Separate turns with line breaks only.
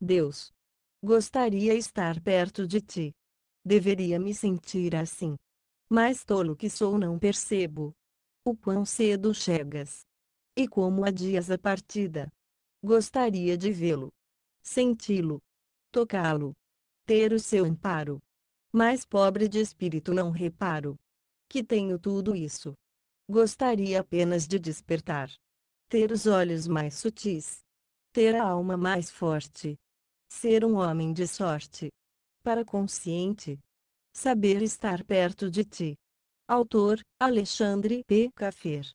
Deus. Gostaria estar perto de ti. Deveria me sentir assim. Mas tolo que sou não percebo. O quão cedo chegas. E como adias a partida. Gostaria de vê-lo. Senti-lo. Tocá-lo. Ter o seu amparo. Mas pobre de espírito não reparo. Que tenho tudo isso. Gostaria apenas de despertar. Ter os olhos mais sutis. Ter a alma mais forte. Ser um homem de sorte. Para consciente. Saber estar perto de ti. Autor, Alexandre P. Caffer